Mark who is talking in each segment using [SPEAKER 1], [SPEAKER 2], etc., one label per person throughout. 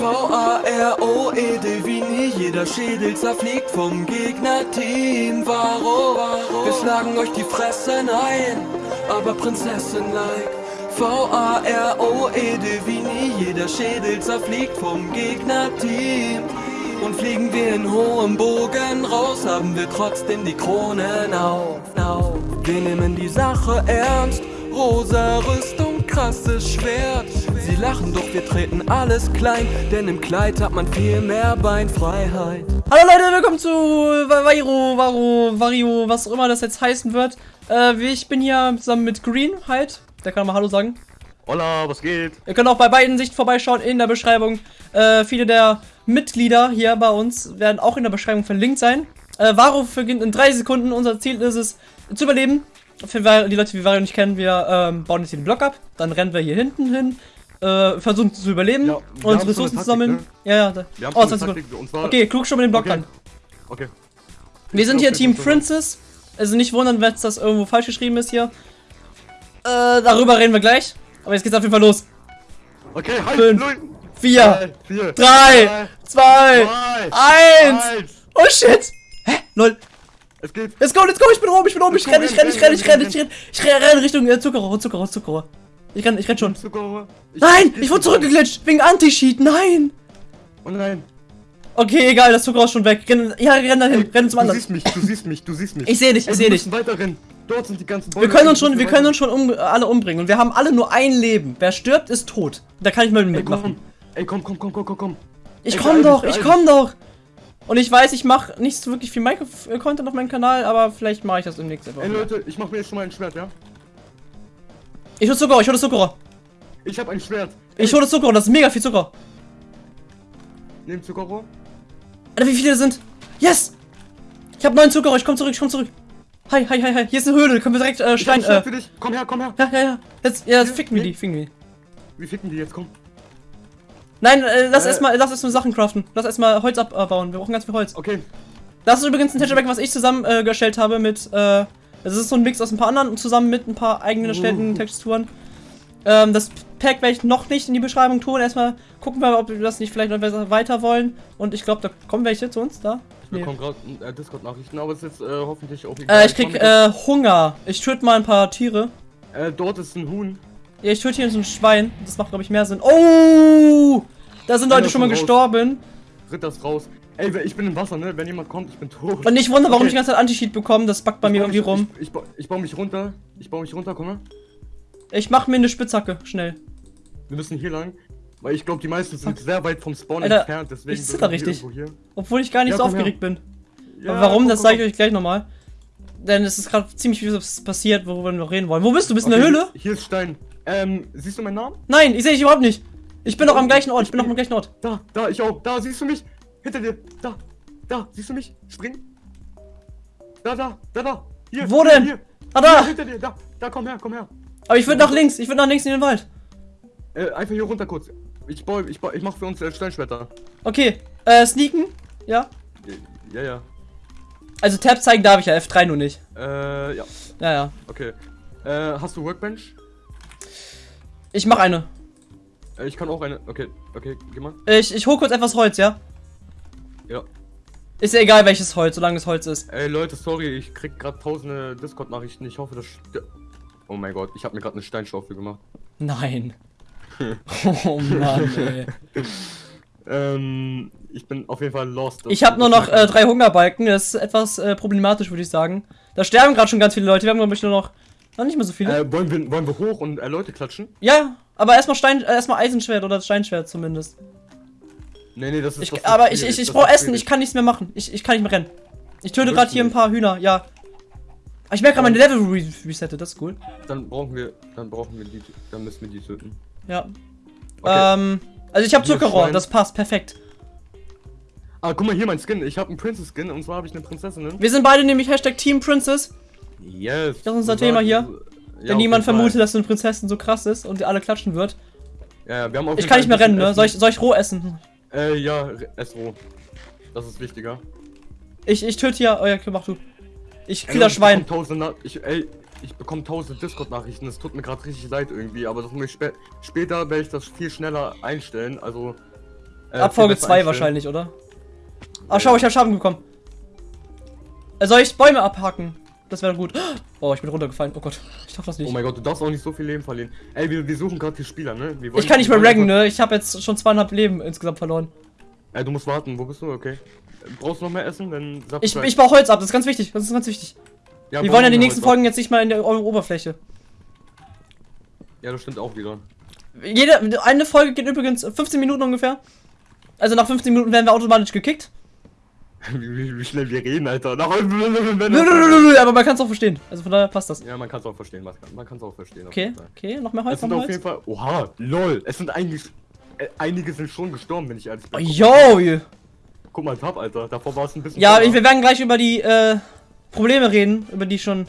[SPEAKER 1] V-A-R-O-E-D wie nie, jeder Schädel zerfliegt vom Gegnerteam. Varo, wir schlagen euch die Fressen ein, aber Prinzessin-like. V-A-R-O-E-D wie nie, jeder Schädel zerfliegt vom Gegnerteam. Und fliegen wir in hohem Bogen raus, haben wir trotzdem die Kronen auf. Wir nehmen die Sache ernst, rosa Rüstung, krasses Schwert. Sie lachen, doch wir treten alles klein, denn im Kleid hat man viel mehr Beinfreiheit.
[SPEAKER 2] Hallo Leute, willkommen zu Vairo, Varo, Vario, was auch immer das jetzt heißen wird. Äh, ich bin hier zusammen mit Green halt. Der kann mal Hallo sagen.
[SPEAKER 3] Hola, was geht?
[SPEAKER 2] Ihr könnt auch bei beiden Sicht vorbeischauen in der Beschreibung. Äh, viele der Mitglieder hier bei uns werden auch in der Beschreibung verlinkt sein. Äh, Varo beginnt in drei Sekunden. Unser Ziel ist es, zu überleben. Für die Leute, die Vario nicht kennen, wir ähm, bauen jetzt hier den Block ab. Dann rennen wir hier hinten hin. Äh, versuchen zu überleben
[SPEAKER 3] Ja,
[SPEAKER 2] und Ressourcen
[SPEAKER 3] so
[SPEAKER 2] zu sammeln.
[SPEAKER 3] Taktik,
[SPEAKER 2] Ja, ja. Da.
[SPEAKER 3] Wir haben
[SPEAKER 2] Oh,
[SPEAKER 3] schon
[SPEAKER 2] 20
[SPEAKER 3] eine
[SPEAKER 2] Sekunden. Okay, klug schon mal den Block
[SPEAKER 3] Okay.
[SPEAKER 2] an.
[SPEAKER 3] Okay.
[SPEAKER 2] Wir sind hier Team Princess. Also nicht wundern, wenn das irgendwo falsch geschrieben ist hier. Äh, darüber reden wir gleich. Aber jetzt geht's auf jeden Fall los.
[SPEAKER 3] Okay, halt,
[SPEAKER 2] Fünf,
[SPEAKER 3] null,
[SPEAKER 2] Vier,
[SPEAKER 3] vier,
[SPEAKER 2] drei, zwei, eins.
[SPEAKER 3] eins.
[SPEAKER 2] Oh shit. Hä? Lol.
[SPEAKER 3] Es geht.
[SPEAKER 2] Let's go, let's go. Ich bin oben, ich bin oben. Ich renne, ich renne, ich
[SPEAKER 3] renn,
[SPEAKER 2] renne, ich renne,
[SPEAKER 3] renn,
[SPEAKER 2] ich renne. Ich renne renn Richtung äh, Zuckerrohr, Zuckerrohr, Zuckerrohr. Ich renn, ich renn schon.
[SPEAKER 3] Zucker.
[SPEAKER 2] Nein, ich wurde zurückgeglitscht. Wegen Anti-Cheat. Nein.
[SPEAKER 3] Oh nein.
[SPEAKER 2] Okay, egal, das Zuckerrohr ist schon weg. Renn, ja, renn dahin.
[SPEAKER 3] Ey,
[SPEAKER 2] Renn zum
[SPEAKER 3] du
[SPEAKER 2] anderen.
[SPEAKER 3] siehst mich, du siehst mich, du siehst mich.
[SPEAKER 2] Ich sehe dich, ich sehe
[SPEAKER 3] wir
[SPEAKER 2] dich.
[SPEAKER 3] müssen weiter rennen. Dort sind die ganzen Bäume.
[SPEAKER 2] Wir können uns schon, wir können uns schon um, alle umbringen. Und wir haben alle nur ein Leben. Wer stirbt, ist tot. Da kann ich mal mitmachen.
[SPEAKER 3] Ey, komm, komm, komm, komm, komm, komm.
[SPEAKER 2] Ich
[SPEAKER 3] Ey,
[SPEAKER 2] komm doch, ich komm doch. Und ich weiß, ich mache nicht so wirklich viel Minecraft-Content auf meinem Kanal, aber vielleicht mache ich das demnächst einfach.
[SPEAKER 3] Ey. Leute, ich mach mir jetzt schon mal ein Schwert, ja?
[SPEAKER 2] Ich hol Zucker, ich hol das Zucker.
[SPEAKER 3] Ich hab ein Schwert.
[SPEAKER 2] Ich hol das Zucker, das ist mega viel Zucker.
[SPEAKER 3] Nehm Zuckerrohr.
[SPEAKER 2] Alter, wie viele sind? Yes! Ich hab neun Zucker, ich komm zurück, ich komm zurück. Hi, hi, hi, hi. Hier ist eine Höhle, können wir direkt äh,
[SPEAKER 3] Ich hab
[SPEAKER 2] Stein.
[SPEAKER 3] ein Schwert
[SPEAKER 2] Äh,
[SPEAKER 3] für dich. Komm her, komm her.
[SPEAKER 2] ja, ja, ja. Jetzt, ja, jetzt ficken wir die, ficken wir die.
[SPEAKER 3] Wie ficken die jetzt? Komm.
[SPEAKER 2] Nein, äh, lass
[SPEAKER 3] Äh.
[SPEAKER 2] erstmal, lass erstmal Sachen craften. Lass erstmal Holz abbauen. Wir brauchen ganz viel Holz.
[SPEAKER 3] Okay.
[SPEAKER 2] Das ist übrigens ein Pack, was ich zusammengestellt äh, habe mit, äh, das ist so ein Mix aus ein paar anderen und zusammen mit ein paar eigenen erstellten
[SPEAKER 3] Uh.
[SPEAKER 2] Texturen. Ähm, das Pack werde ich noch nicht in die Beschreibung tun. Erstmal gucken wir, ob wir das nicht vielleicht noch besser weiter wollen. Und ich glaube, da kommen welche zu uns, da.
[SPEAKER 3] Ich
[SPEAKER 2] Nee.
[SPEAKER 3] bekomme gerade äh, Discord-Nachrichten, aber es ist jetzt äh, hoffentlich auch egal.
[SPEAKER 2] Äh, ich krieg äh, Hunger. Ich töte mal ein paar Tiere.
[SPEAKER 3] äh, dort ist ein Huhn.
[SPEAKER 2] Ja, ich töte hier so ein Schwein. Das macht, glaube ich, mehr Sinn. Oh! Da sind Leute schon mal
[SPEAKER 3] raus.
[SPEAKER 2] gestorben.
[SPEAKER 3] Ritt das raus. Ey, ich bin im Wasser, ne? Wenn jemand kommt, ich bin tot.
[SPEAKER 2] Und nicht wundern, warum
[SPEAKER 3] Okay.
[SPEAKER 2] ich die ganze Zeit Anti-Cheat bekomme. Das backt bei
[SPEAKER 3] Ich
[SPEAKER 2] mir irgendwie
[SPEAKER 3] mich-
[SPEAKER 2] rum.
[SPEAKER 3] Ich, ich, ich baue mich runter. Ich baue mich runter, komm mal.
[SPEAKER 2] Ich mach mir eine Spitzhacke. Schnell.
[SPEAKER 3] Wir müssen hier lang. Weil ich glaube, die meisten sind sehr weit vom Spawn
[SPEAKER 2] Alter,
[SPEAKER 3] entfernt, deswegen.
[SPEAKER 2] ich zitter richtig. Obwohl ich gar nicht
[SPEAKER 3] Ja,
[SPEAKER 2] so
[SPEAKER 3] komm her.
[SPEAKER 2] aufgeregt bin.
[SPEAKER 3] Ja,
[SPEAKER 2] Aber warum,
[SPEAKER 3] komm,
[SPEAKER 2] das sage ich euch gleich nochmal. Denn es ist gerade ziemlich viel passiert, worüber wir noch reden wollen. Wo bist du? Bist du in
[SPEAKER 3] Okay,
[SPEAKER 2] der Höhle?
[SPEAKER 3] Hier ist Stein. Ähm, siehst du meinen Namen?
[SPEAKER 2] Nein, ich sehe dich überhaupt nicht. Ich bin noch am gleichen Ort. Ich bin noch am gleichen Ort.
[SPEAKER 3] Da, da, ich auch. Da, siehst du mich? Hinter dir. Da, da, siehst du mich? Spring. Da, da, da, da. Hier.
[SPEAKER 2] Wo
[SPEAKER 3] hier,
[SPEAKER 2] denn?
[SPEAKER 3] Hier.
[SPEAKER 2] Ah, da.
[SPEAKER 3] Hier, hinter dir. Da, da, komm her, komm her.
[SPEAKER 2] Aber ich würde nach links. Ich würde nach links in den Wald.
[SPEAKER 3] Äh, einfach hier runter kurz. Ich baue, ich baue, ich mach für uns äh, Steinschwerter.
[SPEAKER 2] Okay. Äh, sneaken. Ja.
[SPEAKER 3] Ja, ja.
[SPEAKER 2] Also Tab zeigen darf ich ja. F3 nur nicht.
[SPEAKER 3] Äh, ja.
[SPEAKER 2] Ja, ja.
[SPEAKER 3] Okay. Äh, hast du Workbench?
[SPEAKER 2] Ich mach eine.
[SPEAKER 3] Äh, ich kann auch eine. Okay, okay, geh mal.
[SPEAKER 2] Ich, ich hol kurz etwas Holz, ja?
[SPEAKER 3] Ja.
[SPEAKER 2] Ist ja egal welches Holz, solange es Holz ist.
[SPEAKER 3] Ey Leute, sorry, ich krieg gerade tausende Discord-Nachrichten. Ich hoffe, das. Oh mein Gott, ich habe mir gerade eine Steinschaufel gemacht.
[SPEAKER 2] Nein. oh Mann, ey.
[SPEAKER 3] Ähm, ich bin auf jeden Fall lost.
[SPEAKER 2] Ich habe nur noch äh, drei Hungerbalken. Das ist etwas äh, problematisch, würde ich sagen. Da sterben gerade schon ganz viele Leute. Wir haben, glaube ich, nur noch. Noch nicht mehr so viele.
[SPEAKER 3] Äh, wollen wir, wollen wir hoch und äh, Leute klatschen?
[SPEAKER 2] Ja, aber erstmal Stein, äh, erstmal Eisenschwert oder Steinschwert zumindest.
[SPEAKER 3] Nee, nee, das ist.
[SPEAKER 2] Ich,
[SPEAKER 3] das
[SPEAKER 2] aber ich, ich, ich brauche Essen, ich kann nichts mehr machen. Ich, ich kann nicht mehr rennen. Ich töte gerade hier ein paar Hühner, ja. Aber ich merke gerade, meine Level re resettet, das ist cool.
[SPEAKER 3] Dann brauchen wir. Dann brauchen wir die. Dann müssen wir die töten.
[SPEAKER 2] Ja.
[SPEAKER 3] Okay.
[SPEAKER 2] Ähm, also ich habe Zuckerrohr, das passt, perfekt.
[SPEAKER 3] Ah, guck mal hier mein Skin. Ich habe einen Princess-Skin und zwar habe ich eine Prinzessin.
[SPEAKER 2] Wir sind beide nämlich Hashtag Team Princess,
[SPEAKER 3] Yes.
[SPEAKER 2] Das ist unser Thema
[SPEAKER 3] sagst-
[SPEAKER 2] hier.
[SPEAKER 3] Ja,
[SPEAKER 2] denn niemand vermutet, dass eine Prinzessin so krass ist und alle klatschen wird.
[SPEAKER 3] Ja, ja, wir haben auf
[SPEAKER 2] Ich kann nicht mehr rennen, ne? Soll ich, soll ich roh essen?
[SPEAKER 3] Äh, ja, roh. Das ist wichtiger.
[SPEAKER 2] Ich, ich töte hier. Oh ja, okay, mach du. Ich kill das Schwein.
[SPEAKER 3] ich, ey, ich bekomme tausend Discord-Nachrichten. Es tut mir gerade richtig leid irgendwie, aber das muss ich spä später werde ich das viel schneller einstellen. Also Äh,
[SPEAKER 2] Ab
[SPEAKER 3] viel
[SPEAKER 2] Folge
[SPEAKER 3] besser
[SPEAKER 2] 2
[SPEAKER 3] einstellen.
[SPEAKER 2] wahrscheinlich, oder? Ah, schau, ich hab Schaden bekommen. Äh, soll ich Bäume abhaken? Das wäre gut. Oh, ich bin runtergefallen. Oh Gott, ich darf das
[SPEAKER 3] Oh
[SPEAKER 2] nicht.
[SPEAKER 3] mein Gott, du darfst auch nicht so viel Leben verlieren. Ey, wir, wir suchen gerade die Spieler, ne?
[SPEAKER 2] Ich kann nicht mehr raggen, ne? Ich habe jetzt schon zweieinhalb Leben insgesamt verloren.
[SPEAKER 3] Ey, du musst warten. Wo bist du? Okay. Brauchst du noch mehr Essen? Dann
[SPEAKER 2] Ich, ich baue Holz ab, das ist ganz wichtig. Das ist ganz wichtig.
[SPEAKER 3] ja,
[SPEAKER 2] Wir wollen ja die nächsten
[SPEAKER 3] heute.
[SPEAKER 2] Folgen jetzt nicht mal in der Oberfläche.
[SPEAKER 3] Ja, das stimmt auch wieder.
[SPEAKER 2] Jede, eine Folge geht übrigens 15 Minuten ungefähr. Also nach 15 Minuten werden wir automatisch gekickt.
[SPEAKER 3] wie, wie, schnell wir reden, Alter. Nach
[SPEAKER 2] Aber man kann es auch verstehen. Also von daher passt das.
[SPEAKER 3] Ja, man kann es auch verstehen. Man kann- es auch verstehen.
[SPEAKER 2] Okay, okay, noch mehr
[SPEAKER 3] Es
[SPEAKER 2] Holz, noch
[SPEAKER 3] sind auf jeden Fall. Oha, lol. Es sind eigentlich. Äh, einige sind schon gestorben, wenn ich ehrlich
[SPEAKER 2] Oh,
[SPEAKER 3] bin.
[SPEAKER 2] yo!
[SPEAKER 3] Guck mal, Tab, Alter. Davor war es ein bisschen.
[SPEAKER 2] Ja, wir werden gleich über die äh, Probleme reden, über die ich schon
[SPEAKER 3] Ey,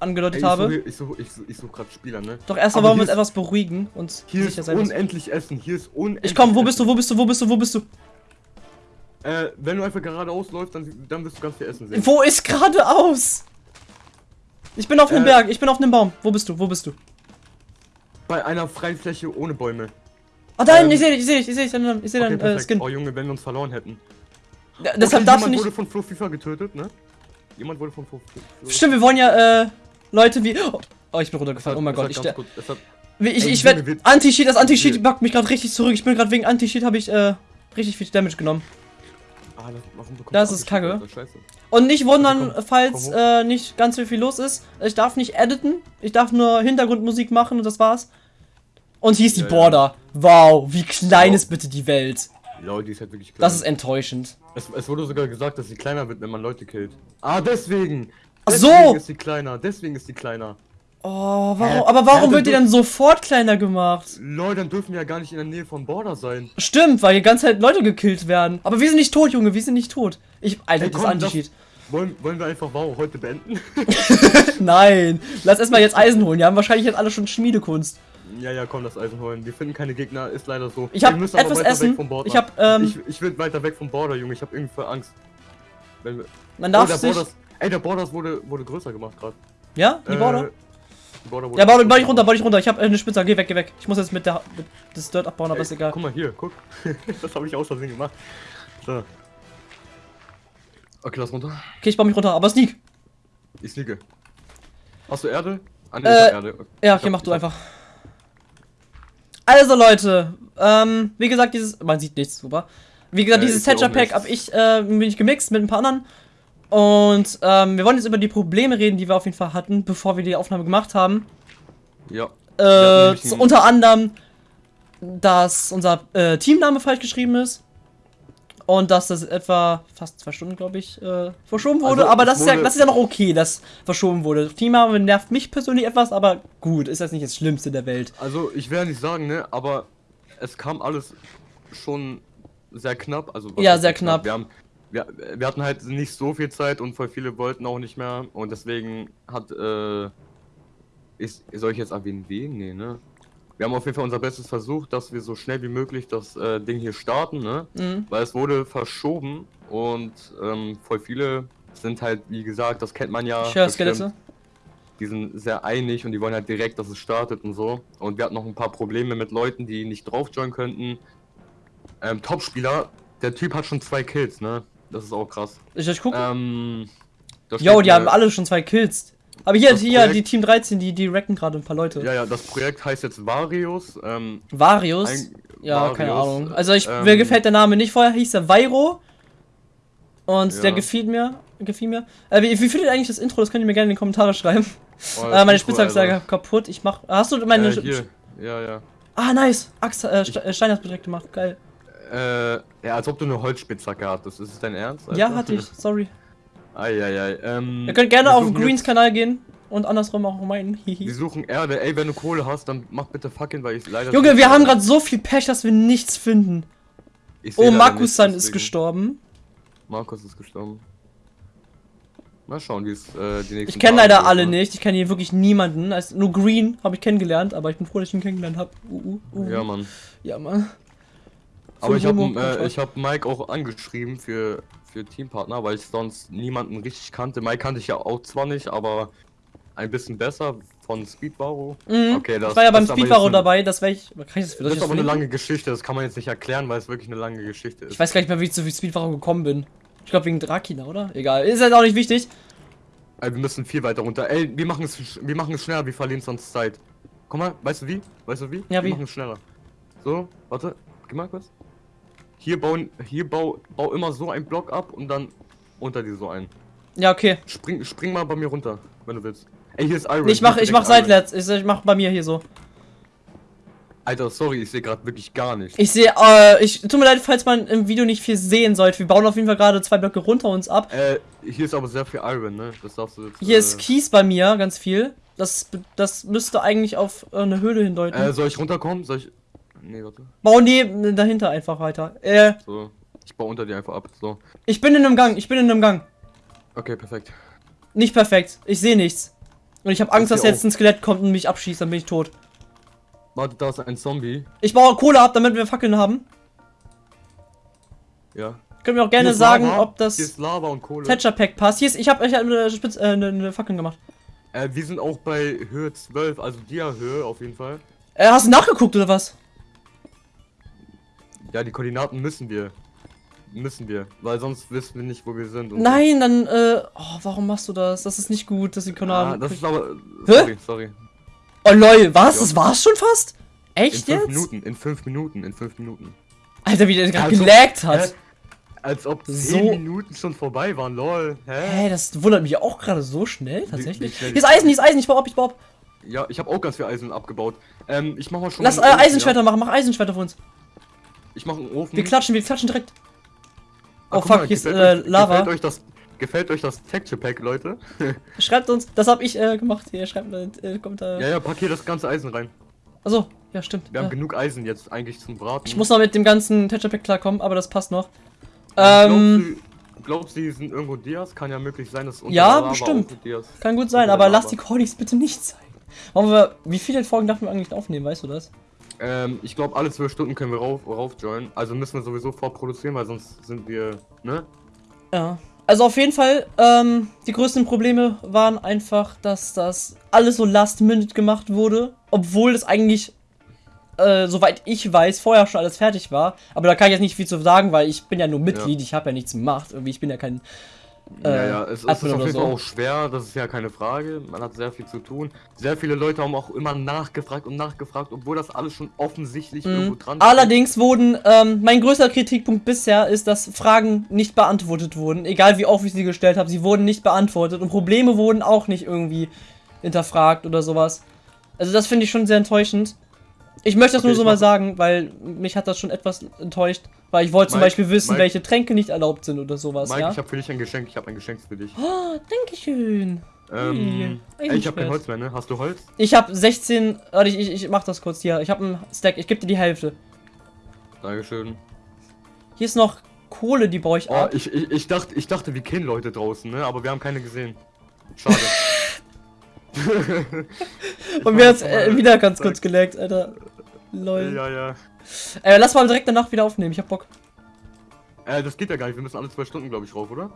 [SPEAKER 2] angedeutet
[SPEAKER 3] ich
[SPEAKER 2] habe.
[SPEAKER 3] suche, ich suche, ich suche, suche gerade Spieler, ne?
[SPEAKER 2] Doch erstmal wollen wir uns etwas beruhigen und
[SPEAKER 3] Hier
[SPEAKER 2] sicher
[SPEAKER 3] ist
[SPEAKER 2] sein.
[SPEAKER 3] unendlich Essen. Hier ist unendlich.
[SPEAKER 2] Ich komm, wo bist du, wo bist du, wo bist du, wo bist du?
[SPEAKER 3] Äh, wenn du einfach geradeaus läufst, dann, dann wirst du ganz viel Essen sehen.
[SPEAKER 2] Wo ist geradeaus? Ich bin auf einem
[SPEAKER 3] Äh.
[SPEAKER 2] Berg, ich bin auf einem Baum. Wo bist du, wo bist du?
[SPEAKER 3] Bei einer freien Fläche ohne Bäume.
[SPEAKER 2] Ah, da hinten,
[SPEAKER 3] Ähm.
[SPEAKER 2] ich seh dich, ich seh dich, ich seh dich, ich seh
[SPEAKER 3] Okay,
[SPEAKER 2] deinen äh. Skin.
[SPEAKER 3] Oh Junge, wenn wir uns verloren hätten.
[SPEAKER 2] Ja, Deshalb
[SPEAKER 3] okay,
[SPEAKER 2] darfst du
[SPEAKER 3] jemand
[SPEAKER 2] nicht.
[SPEAKER 3] wurde von Flo FIFA getötet, ne? Jemand wurde von Flo
[SPEAKER 2] Stimmt, wir wollen ja, äh, Leute wie. Oh, ich bin runtergefallen, oh mein
[SPEAKER 3] hat
[SPEAKER 2] Gott, ich,
[SPEAKER 3] hat-
[SPEAKER 2] wie- ich,
[SPEAKER 3] Ey,
[SPEAKER 2] ich
[SPEAKER 3] Junge,
[SPEAKER 2] werd.
[SPEAKER 3] wir-
[SPEAKER 2] Anti-Cheat, das Anti-Cheat
[SPEAKER 3] wir-
[SPEAKER 2] packt mich gerade richtig zurück. Ich bin gerade wegen Anti-Cheat, habe ich, äh, richtig viel Damage genommen.
[SPEAKER 3] Ah, das,
[SPEAKER 2] Das ist Kacke. Und nicht wundern,
[SPEAKER 3] komm,
[SPEAKER 2] falls
[SPEAKER 3] komm
[SPEAKER 2] äh, nicht ganz so viel los ist. Ich darf nicht editen. Ich darf nur Hintergrundmusik machen und das war's. Und hier ist die
[SPEAKER 3] Ja, ja.
[SPEAKER 2] Border. Wow, wie klein
[SPEAKER 3] Wow.
[SPEAKER 2] ist bitte die Welt.
[SPEAKER 3] Lol, die ist halt wirklich klein.
[SPEAKER 2] Das ist enttäuschend.
[SPEAKER 3] es, es wurde sogar gesagt, dass sie kleiner wird, wenn man Leute killt. Ah, deswegen!
[SPEAKER 2] Ach
[SPEAKER 3] Deswegen
[SPEAKER 2] so.
[SPEAKER 3] ist sie kleiner, deswegen ist sie kleiner.
[SPEAKER 2] Oh, warum,
[SPEAKER 3] Hä?
[SPEAKER 2] aber warum
[SPEAKER 3] Ja,
[SPEAKER 2] wird die dann sofort kleiner gemacht?
[SPEAKER 3] Lol, dann dürfen wir ja gar nicht in der Nähe von Border sein.
[SPEAKER 2] Stimmt, weil die ganze Zeit Leute gekillt werden. Aber wir sind nicht tot, Junge, wir sind nicht tot. Ich, Alter,
[SPEAKER 3] Ey,
[SPEAKER 2] das
[SPEAKER 3] komm,
[SPEAKER 2] Anti-Cheat.
[SPEAKER 3] Wollen, wollen wir einfach Wow heute beenden?
[SPEAKER 2] Nein, lass erstmal jetzt Eisen holen. Die haben wahrscheinlich jetzt alle schon Schmiedekunst.
[SPEAKER 3] ja, ja, komm, das Eisen holen. Wir finden keine Gegner, ist leider so.
[SPEAKER 2] Ich hab
[SPEAKER 3] Wir müssen aber
[SPEAKER 2] etwas
[SPEAKER 3] weiter
[SPEAKER 2] Essen.
[SPEAKER 3] Weg vom Border.
[SPEAKER 2] Ich hab, ähm,
[SPEAKER 3] ich, ich will weiter weg vom Border, Junge. Ich hab irgendwie Angst. Wenn wir,
[SPEAKER 2] Man
[SPEAKER 3] oh,
[SPEAKER 2] darf
[SPEAKER 3] der
[SPEAKER 2] sich.
[SPEAKER 3] Borders, ey, der Borders wurde, wurde größer gemacht gerade.
[SPEAKER 2] Ja, die Border?
[SPEAKER 3] die Border
[SPEAKER 2] Ja, bau, bau dich runter, bau dich runter. Ich hab äh, eine Spitze, geh weg, geh weg. Ich muss jetzt mit der mit das Dirt abbauen, aber
[SPEAKER 3] Ey,
[SPEAKER 2] ist egal.
[SPEAKER 3] Guck mal hier, guck. das habe ich aus Versehen gemacht. So. Okay, lass runter.
[SPEAKER 2] Okay, ich baue mich runter, aber Sneak.
[SPEAKER 3] Ich sneake. Hast du Erde? Ah, nee,
[SPEAKER 2] Äh,
[SPEAKER 3] ich Erde.
[SPEAKER 2] Ja,
[SPEAKER 3] Ich
[SPEAKER 2] okay, mach du
[SPEAKER 3] ich
[SPEAKER 2] einfach. Also Leute, ähm, wie gesagt, dieses, man sieht nichts, super. Wie gesagt,
[SPEAKER 3] Äh,
[SPEAKER 2] dieses
[SPEAKER 3] ich
[SPEAKER 2] Thatcher Pack hab ich, äh, bin ich gemixt mit ein paar anderen. Und, ähm, wir wollen jetzt über die Probleme reden, die wir auf jeden Fall hatten, bevor wir die Aufnahme gemacht haben.
[SPEAKER 3] Ja.
[SPEAKER 2] Äh, so unter anderem, dass unser äh, Teamname falsch geschrieben ist. Und dass das etwa fast zwei Stunden, glaube ich, äh, verschoben wurde.
[SPEAKER 3] Also,
[SPEAKER 2] aber das ist, ja,
[SPEAKER 3] wurde-
[SPEAKER 2] das ist ja noch okay, dass verschoben wurde. Teamname nervt mich persönlich etwas, aber gut, ist jetzt nicht das Schlimmste der Welt.
[SPEAKER 3] Also, ich werde nicht sagen, ne, aber es kam alles schon sehr knapp. Also,
[SPEAKER 2] Ja, sehr knapp.
[SPEAKER 3] Wir, haben, wir, wir hatten halt nicht so viel Zeit und voll viele wollten auch nicht mehr. Und deswegen hat, äh, ist, soll ich jetzt erwähnen, wen? Nee, ne? Wir haben auf jeden Fall unser Bestes versucht, dass wir so schnell wie möglich das äh, Ding hier starten, ne?
[SPEAKER 2] Mhm.
[SPEAKER 3] Weil es wurde verschoben und ähm, voll viele sind halt, wie gesagt, das kennt man ja.
[SPEAKER 2] Skelette.
[SPEAKER 3] die sind sehr einig und die wollen halt direkt, dass es startet und so. Und wir hatten noch ein paar Probleme mit Leuten, die nicht drauf joinen könnten. Ähm, Topspieler, der Typ hat schon zwei Kills, ne? Das ist auch krass.
[SPEAKER 2] Ich, ich guck.
[SPEAKER 3] Ähm,
[SPEAKER 2] Jo, die haben alle schon zwei Kills. Aber hier, hier,
[SPEAKER 3] Projekt-
[SPEAKER 2] die Team 13, die, die wrecken gerade ein paar Leute.
[SPEAKER 3] Ja, ja, das Projekt heißt jetzt Varius. Ähm,
[SPEAKER 2] Varius?
[SPEAKER 3] ein-
[SPEAKER 2] ja, keine
[SPEAKER 3] Varius,
[SPEAKER 2] Ahnung. Also ich,
[SPEAKER 3] ähm,
[SPEAKER 2] mir gefällt der Name nicht. Vorher hieß er Vairo. Und
[SPEAKER 3] Ja.
[SPEAKER 2] der gefiel mir. Gefiel mir. Äh, wie, wie findet ihr eigentlich das Intro? Das könnt ihr mir gerne in die Kommentare schreiben.
[SPEAKER 3] oh,
[SPEAKER 2] äh, meine Spitzhacke ist
[SPEAKER 3] Alter.
[SPEAKER 2] ja kaputt. Ich mach. Hast du meine.
[SPEAKER 3] Äh, hier, ja, ja.
[SPEAKER 2] ah, nice. Axt, äh, Ste- äh, Stein hast du direkt gemacht. Geil.
[SPEAKER 3] Äh, ja, als ob du eine Holzspitzhacke hattest. Ist es dein Ernst?
[SPEAKER 2] Ja,
[SPEAKER 3] Alter?
[SPEAKER 2] hatte ich. Sorry.
[SPEAKER 3] Eieiei. Ähm,
[SPEAKER 2] Ihr könnt gerne auf
[SPEAKER 3] suchen
[SPEAKER 2] Greens Kanal gehen. Und andersrum auch meinen.
[SPEAKER 3] Wir suchen Erde. Ey, wenn du Kohle hast, dann mach bitte fucking, weil ich leider.
[SPEAKER 2] Junge, wir haben gerade so viel Pech, dass wir nichts finden. Oh,
[SPEAKER 3] nichts,
[SPEAKER 2] ist gestorben.
[SPEAKER 3] Markus ist gestorben. Mal schauen, wie es äh, die nächsten
[SPEAKER 2] Ich kenne leider alle
[SPEAKER 3] ne?
[SPEAKER 2] nicht. Ich kenne hier wirklich niemanden. Also nur Green habe ich kennengelernt, aber ich bin froh, dass ich ihn kennengelernt habe. Uh, uh, uh.
[SPEAKER 3] Ja, Mann.
[SPEAKER 2] Ja, Mann.
[SPEAKER 3] Aber ich habe äh, ich hab Mike auch angeschrieben für, für Teampartner, weil ich sonst niemanden richtig kannte. Mike kannte ich ja auch zwar nicht, aber ein bisschen besser, von Speedbaro.
[SPEAKER 2] Mhm.
[SPEAKER 3] Okay, das-
[SPEAKER 2] ich war ja beim Speedbaro dabei, das wäre ich. Kann ich das,
[SPEAKER 3] Das ist aber eine lange Geschichte, das kann man jetzt nicht erklären, weil es wirklich eine lange Geschichte ist.
[SPEAKER 2] Ich weiß gar nicht mehr, wie ich zu Speedfahrer gekommen bin. Ich glaube wegen Drakina, oder? Egal. Ist halt auch nicht wichtig.
[SPEAKER 3] Ey, wir müssen viel weiter runter. Ey, wir machen es, wir machen es schneller, wir verlieren sonst Zeit. Guck mal, weißt du wie? Weißt du wie?
[SPEAKER 2] Ja,
[SPEAKER 3] wir
[SPEAKER 2] wie?
[SPEAKER 3] machen es schneller. So, warte, geh mal kurz. Hier bauen, hier bau, bau immer so einen Block ab und dann unter dir so einen.
[SPEAKER 2] Ja, okay.
[SPEAKER 3] Spring, spring mal bei mir runter, wenn du willst. Ey, hier ist Iron.
[SPEAKER 2] Ich mach, ich mach seitwärts. Ich, ich mach bei mir hier so.
[SPEAKER 3] Alter, sorry, ich sehe gerade wirklich gar nicht.
[SPEAKER 2] Ich sehe, äh, ich, tut mir leid, falls man im Video nicht viel sehen sollte. Wir bauen auf jeden Fall gerade zwei Blöcke runter uns ab.
[SPEAKER 3] Äh, hier ist aber sehr viel Iron, ne? Das darfst du jetzt.
[SPEAKER 2] Hier
[SPEAKER 3] äh,
[SPEAKER 2] ist Kies bei mir, ganz viel. Das, das müsste eigentlich auf äh, eine Höhle hindeuten.
[SPEAKER 3] Äh, soll ich runterkommen? Soll ich. Nee, warte.
[SPEAKER 2] Bau neben, dahinter einfach weiter. Äh,
[SPEAKER 3] So. Ich baue unter dir einfach ab. So.
[SPEAKER 2] ich bin in einem Gang, ich bin in einem Gang.
[SPEAKER 3] Okay, perfekt.
[SPEAKER 2] Nicht perfekt. Ich sehe nichts. Und ich habe Angst, dass jetzt ein Skelett kommt und mich abschießt, dann bin ich tot.
[SPEAKER 3] Warte, da ist ein Zombie.
[SPEAKER 2] Ich baue Kohle ab, damit wir Fackeln haben.
[SPEAKER 3] Ja.
[SPEAKER 2] Könnt mir auch gerne sagen,
[SPEAKER 3] Lava,
[SPEAKER 2] ob das
[SPEAKER 3] ist Lava und Kohle.
[SPEAKER 2] Thatcher Pack passt. Hier ist, ich habe ich hab eine, Spitz, äh, eine, eine Fackel gemacht.
[SPEAKER 3] Äh, wir sind auch bei Höhe 12, also Dia-Höhe auf jeden Fall.
[SPEAKER 2] Äh, hast du nachgeguckt oder was?
[SPEAKER 3] Ja, die Koordinaten müssen wir. Müssen wir. Weil sonst wissen wir nicht, wo wir sind.
[SPEAKER 2] Nein, dann, äh, oh, warum machst du das? Das ist nicht gut, dass die
[SPEAKER 3] So.
[SPEAKER 2] Kanal.
[SPEAKER 3] Ah, das ist aber.
[SPEAKER 2] Hä?
[SPEAKER 3] Sorry, sorry.
[SPEAKER 2] oh lol, was?
[SPEAKER 3] Ja.
[SPEAKER 2] Das war's schon fast?
[SPEAKER 3] In
[SPEAKER 2] Echt
[SPEAKER 3] fünf
[SPEAKER 2] jetzt?
[SPEAKER 3] Minuten, in fünf Minuten, in fünf Minuten.
[SPEAKER 2] Alter, wie der gerade
[SPEAKER 3] Also,
[SPEAKER 2] gelaggt
[SPEAKER 3] Hä?
[SPEAKER 2] hat.
[SPEAKER 3] Als ob zehn
[SPEAKER 2] So-
[SPEAKER 3] Minuten schon vorbei waren, lol. Hä?
[SPEAKER 2] Hä, das wundert mich auch gerade so schnell, tatsächlich.
[SPEAKER 3] wie
[SPEAKER 2] Hier ist Eisen, hier ist Eisen, ich baue ab, ich baue ab.
[SPEAKER 3] Ja, ich habe auch ganz viel Eisen abgebaut. Ähm, ich mach mal schon
[SPEAKER 2] Lass äh, Eisenschwerter
[SPEAKER 3] Ja?
[SPEAKER 2] machen, mach Eisenschwerter für uns.
[SPEAKER 3] Ich mach einen Ofen.
[SPEAKER 2] Wir klatschen, wir klatschen direkt.
[SPEAKER 3] Ah,
[SPEAKER 2] Oh fuck,
[SPEAKER 3] mal,
[SPEAKER 2] hier ist äh,
[SPEAKER 3] euch-
[SPEAKER 2] Lava.
[SPEAKER 3] Gefällt euch das, gefällt euch das Texture Pack, Leute?
[SPEAKER 2] Schreibt uns, das hab ich äh, gemacht. Hier, schreibt äh, Kommentar.
[SPEAKER 3] ja, ja, pack hier das ganze Eisen rein.
[SPEAKER 2] Achso, ja, stimmt.
[SPEAKER 3] Wir haben
[SPEAKER 2] ja.
[SPEAKER 3] genug Eisen jetzt eigentlich zum Braten.
[SPEAKER 2] Ich muss noch mit dem ganzen Texture Pack klarkommen, aber das passt noch.
[SPEAKER 3] Ähm,
[SPEAKER 2] Ähm,
[SPEAKER 3] glaubst, du, glaubst du, die sind irgendwo Dias? Kann ja möglich sein, dass unter
[SPEAKER 2] Ja,
[SPEAKER 3] Lava
[SPEAKER 2] bestimmt. kann gut sein, aber
[SPEAKER 3] der
[SPEAKER 2] lass
[SPEAKER 3] Lava.
[SPEAKER 2] die Cordis bitte nicht zeigen. Wollen wir, wie viele Folgen darf man eigentlich aufnehmen, weißt du das?
[SPEAKER 3] Ähm, ich glaube, alle zwölf Stunden können wir rauf, rauf joinen. Also müssen wir sowieso vorproduzieren, weil sonst sind wir, ne?
[SPEAKER 2] Ja. Also auf jeden Fall, ähm, die größten Probleme waren einfach, dass das alles so last minute gemacht wurde, obwohl das eigentlich, äh, soweit ich weiß, vorher schon alles fertig war. Aber da kann ich jetzt nicht viel zu sagen, weil ich bin ja nur Mitglied, ich habe ja nichts gemacht. Irgendwie, ich bin ja kein.
[SPEAKER 3] Ja,
[SPEAKER 2] äh,
[SPEAKER 3] ja, es, es ist auf jeden Fall auch schwer, das ist ja keine Frage. Man hat sehr viel zu tun. Sehr viele Leute haben auch immer nachgefragt und nachgefragt, obwohl das alles schon offensichtlich irgendwo
[SPEAKER 2] Mhm.
[SPEAKER 3] dran steht.
[SPEAKER 2] Allerdings wurden, ähm, mein größter Kritikpunkt bisher ist, dass Fragen nicht beantwortet wurden. Egal wie oft ich sie gestellt habe, sie wurden nicht beantwortet und Probleme wurden auch nicht irgendwie hinterfragt oder sowas. Also das finde ich schon sehr enttäuschend. Ich möchte das
[SPEAKER 3] Okay,
[SPEAKER 2] nur so mal sagen, weil mich hat das schon etwas enttäuscht, weil ich wollte zum
[SPEAKER 3] Mike,
[SPEAKER 2] Beispiel wissen,
[SPEAKER 3] Mike.
[SPEAKER 2] welche Tränke nicht erlaubt sind oder sowas,
[SPEAKER 3] Mike,
[SPEAKER 2] ja?
[SPEAKER 3] ich habe für dich ein Geschenk, ich habe ein Geschenk für dich.
[SPEAKER 2] Oh, Dankeschön.
[SPEAKER 3] Ähm,
[SPEAKER 2] Hey,
[SPEAKER 3] ey, ich habe kein Holz mehr, ne? Hast du Holz?
[SPEAKER 2] Ich habe 16, warte, ich, ich, ich mach das kurz hier. Ich habe einen Stack, ich gebe dir die Hälfte.
[SPEAKER 3] Dankeschön.
[SPEAKER 2] Hier ist noch Kohle, die baue ich
[SPEAKER 3] Oh,
[SPEAKER 2] ab.
[SPEAKER 3] ich, ich, ich dachte, ich dachte, wir kennen Leute draußen, ne? Aber wir haben keine gesehen. Schade.
[SPEAKER 2] Und mir hat's äh, wieder ganz kurz gelaggt, Alter. Lol.
[SPEAKER 3] Ja, ja.
[SPEAKER 2] Äh, lass mal direkt danach wieder aufnehmen, ich hab Bock.
[SPEAKER 3] Äh, das geht ja gar nicht. Wir müssen alle zwei Stunden, glaube ich, rauf, oder?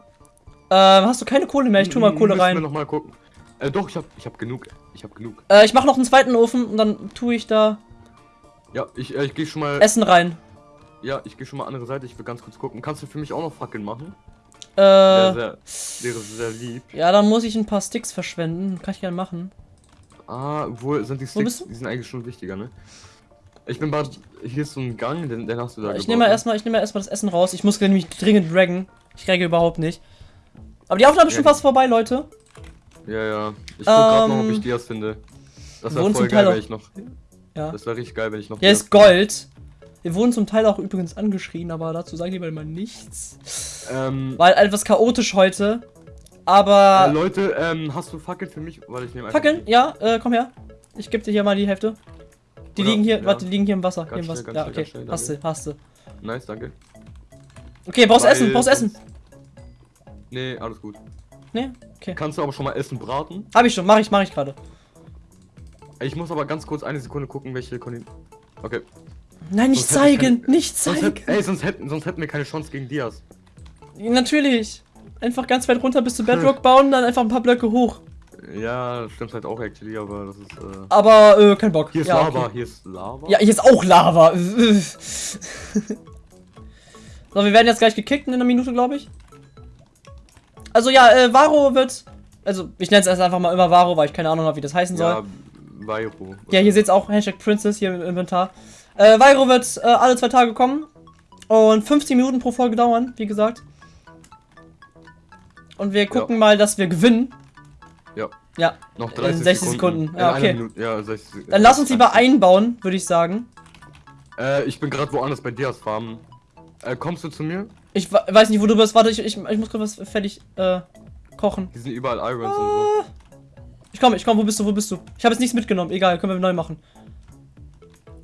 [SPEAKER 2] Ähm, hast du keine Kohle mehr? Ich tu mal Kohle
[SPEAKER 3] Müssen Wir
[SPEAKER 2] rein.
[SPEAKER 3] noch mal gucken. Äh, doch, ich hab, ich hab genug. Ich hab genug.
[SPEAKER 2] Äh, ich mach noch einen zweiten Ofen und dann tue ich da
[SPEAKER 3] Ja, ich, äh, ich gehe schon mal.
[SPEAKER 2] Essen rein.
[SPEAKER 3] Ja, ich gehe schon mal andere Seite. Ich will ganz kurz gucken. Kannst du für mich auch noch Fackeln machen?
[SPEAKER 2] Äh,
[SPEAKER 3] Wäre sehr, wäre sehr lieb.
[SPEAKER 2] ja, dann muss ich ein paar Sticks verschwenden. Kann ich gerne machen.
[SPEAKER 3] Ah, wo sind die Sticks? Die sind eigentlich schon wichtiger, ne? Ich bin bald. Hier ist so ein Gang, den, den hast du da
[SPEAKER 2] ich nehme mal
[SPEAKER 3] ne?
[SPEAKER 2] erstmal, ich nehme mal erstmal das Essen raus. Ich muss nämlich dringend draggen. Ich regge überhaupt nicht. Aber die Aufnahme ist schon
[SPEAKER 3] Ja.
[SPEAKER 2] fast vorbei, Leute.
[SPEAKER 3] Ja, ja. Ich guck grad noch, ob
[SPEAKER 2] Ähm,
[SPEAKER 3] ich Dias finde. Das wäre voll geil, wenn ich noch.
[SPEAKER 2] Ja.
[SPEAKER 3] Das wäre richtig geil, wenn ich noch.
[SPEAKER 2] Hier
[SPEAKER 3] Dias
[SPEAKER 2] ist Gold. Wir wurden zum Teil auch übrigens angeschrien, aber dazu sagen die mal nichts.
[SPEAKER 3] Ähm,
[SPEAKER 2] War etwas chaotisch heute. Aber.
[SPEAKER 3] äh, Leute, ähm, hast du Fackeln für mich? Weil ich nehme
[SPEAKER 2] Fackeln?
[SPEAKER 3] die.
[SPEAKER 2] Ja, äh, komm her. Ich gebe dir hier mal die Hälfte. Die
[SPEAKER 3] Oder-
[SPEAKER 2] liegen hier,
[SPEAKER 3] ja.
[SPEAKER 2] warte, die liegen hier im Wasser.
[SPEAKER 3] Ganz
[SPEAKER 2] hier im
[SPEAKER 3] schnell,
[SPEAKER 2] Wasser.
[SPEAKER 3] ganz
[SPEAKER 2] Ja,
[SPEAKER 3] schnell,
[SPEAKER 2] okay.
[SPEAKER 3] schnell,
[SPEAKER 2] hast du, hast du.
[SPEAKER 3] Nice, danke.
[SPEAKER 2] Okay, brauchst
[SPEAKER 3] Weil
[SPEAKER 2] Essen, brauchst Essen.
[SPEAKER 3] sonst- Nee, alles gut.
[SPEAKER 2] Nee, okay.
[SPEAKER 3] Kannst du aber schon mal Essen braten?
[SPEAKER 2] Hab ich schon, mach ich, mach ich gerade.
[SPEAKER 3] Ich muss aber ganz kurz eine Sekunde gucken, welche Kondi Okay.
[SPEAKER 2] Nein, nicht
[SPEAKER 3] Sonst
[SPEAKER 2] zeigen,
[SPEAKER 3] keine-
[SPEAKER 2] nicht
[SPEAKER 3] Sonst,
[SPEAKER 2] zeigen.
[SPEAKER 3] hätt, ey, sonst, hätten, sonst hätten wir keine Chance gegen Dias.
[SPEAKER 2] Natürlich. Einfach ganz weit runter bis zu Bedrock bauen, dann einfach ein paar Blöcke hoch.
[SPEAKER 3] Ja, das stimmt halt auch actually, aber das ist. Äh...
[SPEAKER 2] Aber äh, kein Bock.
[SPEAKER 3] Hier ist
[SPEAKER 2] ja,
[SPEAKER 3] Lava,
[SPEAKER 2] okay.
[SPEAKER 3] hier ist Lava.
[SPEAKER 2] Ja, hier ist auch Lava. so, wir werden jetzt gleich gekickt in einer Minute, glaube ich. Also ja, äh, Varo wird. Also, ich nenne es erst einfach mal immer Varo, weil ich keine Ahnung habe, wie das heißen soll.
[SPEAKER 3] Ja, Vairo.
[SPEAKER 2] Ja, hier seht's auch Hashtag Princess hier im Inventar. Äh, Vairo wird äh, alle zwei Tage kommen. Und 15 Minuten pro Folge dauern, wie gesagt. Und wir gucken mal, dass wir gewinnen.
[SPEAKER 3] Ja.
[SPEAKER 2] Ja.
[SPEAKER 3] Noch
[SPEAKER 2] in
[SPEAKER 3] 30
[SPEAKER 2] 60 Sekunden. Ja,
[SPEAKER 3] In einer
[SPEAKER 2] okay.
[SPEAKER 3] Ja, 60 Sekunden.
[SPEAKER 2] Dann lass uns lieber einbauen, würde ich sagen.
[SPEAKER 3] Äh, ich bin gerade woanders bei Dias Farmen. Äh, kommst du zu mir?
[SPEAKER 2] Ich weiß nicht, wo du bist. Warte, ich, ich, ich muss gerade was fertig äh, kochen.
[SPEAKER 3] Hier sind überall Irons und
[SPEAKER 2] Ah. Ich komme, ich komme. Wo bist du? Wo bist du? Ich habe jetzt nichts mitgenommen. Egal, können wir neu machen.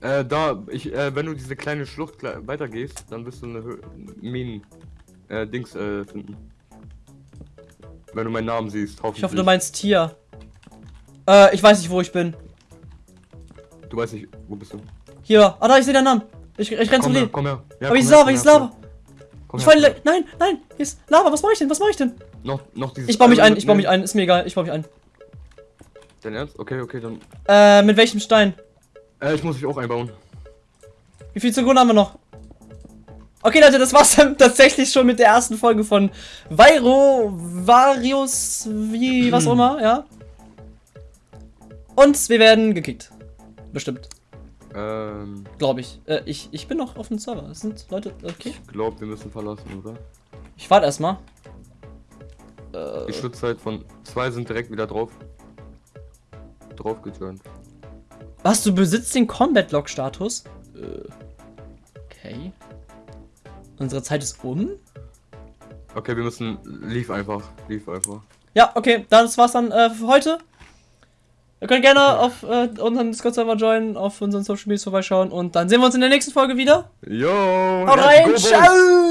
[SPEAKER 3] so. Äh, da, ich, äh, wenn du diese kleine Schlucht weitergehst, dann wirst du eine Minen, äh, Dings, äh, finden. Wenn du meinen Namen siehst, hoffentlich.
[SPEAKER 2] Ich hoffe, du meinst Tier. Äh, ich weiß nicht, wo ich bin.
[SPEAKER 3] Du weißt nicht, wo bist du?
[SPEAKER 2] Hier. Ah, da, ich sehe deinen Namen. Ich, ich renn zum
[SPEAKER 3] her,
[SPEAKER 2] Leben.
[SPEAKER 3] komm her. Ja,
[SPEAKER 2] Aber ist Lava,
[SPEAKER 3] komm
[SPEAKER 2] hier ist Lava.
[SPEAKER 3] komm
[SPEAKER 2] Ich
[SPEAKER 3] her,
[SPEAKER 2] falle. Nein, nein, hier ist Lava. Was mache ich denn? Was mache ich denn?
[SPEAKER 3] Noch, noch dieses
[SPEAKER 2] Ich baue mich ein, ich baue mich ein. Ist mir egal, ich baue mich ein.
[SPEAKER 3] Dein Ernst? Okay, okay, dann.
[SPEAKER 2] Äh, mit welchem Stein?
[SPEAKER 3] Äh, ich muss mich auch einbauen.
[SPEAKER 2] Wie viel Sekunden haben wir noch? Okay, Leute, das war's dann tatsächlich schon mit der ersten Folge von Vairo, Varius, wie, was auch immer, ja. Und wir werden gekickt. Bestimmt,
[SPEAKER 3] Ähm,
[SPEAKER 2] glaube ich. Äh, ich. Ich bin noch auf dem Server. Es sind Leute, okay.
[SPEAKER 3] ich glaube, wir müssen verlassen, oder?
[SPEAKER 2] Ich warte erstmal. Äh,
[SPEAKER 3] Die Schutzzeit von zwei sind direkt wieder drauf. Drauf geturnt.
[SPEAKER 2] was, du besitzt den Combat Log Status? Äh, okay. Unsere Zeit ist um?
[SPEAKER 3] Okay, wir müssen. Lief einfach. Lief einfach.
[SPEAKER 2] Ja, okay, das war's dann äh, für heute. Ihr könnt gerne auf äh, unseren Discord-Server joinen, auf unseren Social Medias vorbeischauen und dann sehen wir uns in der nächsten Folge wieder.
[SPEAKER 3] Yo!
[SPEAKER 2] Haut rein, ciao!